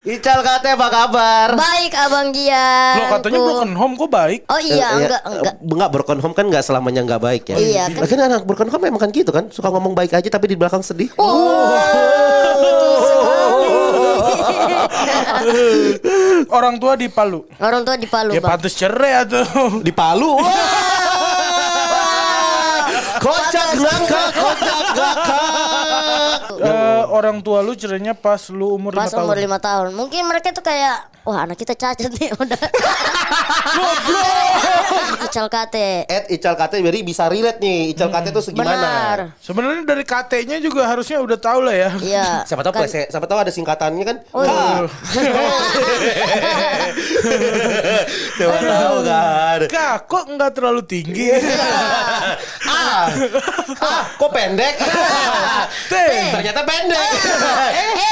Ical kate apa kabar? Baik Abang Gian. Lo katanya broken home kok baik. Oh iya, Eh, enggak eh, enggak. Enggak broken home kan enggak selamanya enggak baik ya. Iya, kan- Lagian anak broken home memang kan gitu kan, suka ngomong baik aja tapi di belakang sedih. Oh. Orang tua di Palu. Orang tua di Palu, Ya Bang. pantas cerai tuh. Di Palu. Kocak ngakak, kocak. Eh, orang tua lu cerainya pas lu umur Pas 5 umur tahun. lima tahun. Mungkin mereka tuh kayak wah anak kita cacat nih udah. Ical kate. Ed Ical kate jadi bisa relate nih. Ical kate itu segimana? Benar. Sebenarnya dari KT-nya juga harusnya udah tahu lah ya. Iya. Siapa tahu Kan- siapa tahu ada singkatannya kan? Oh, iya. Siapa tahu kan. Kak, kok nggak terlalu tinggi? ah, ah, kok pendek? Teh. Ternyata pendek. eh, pendek.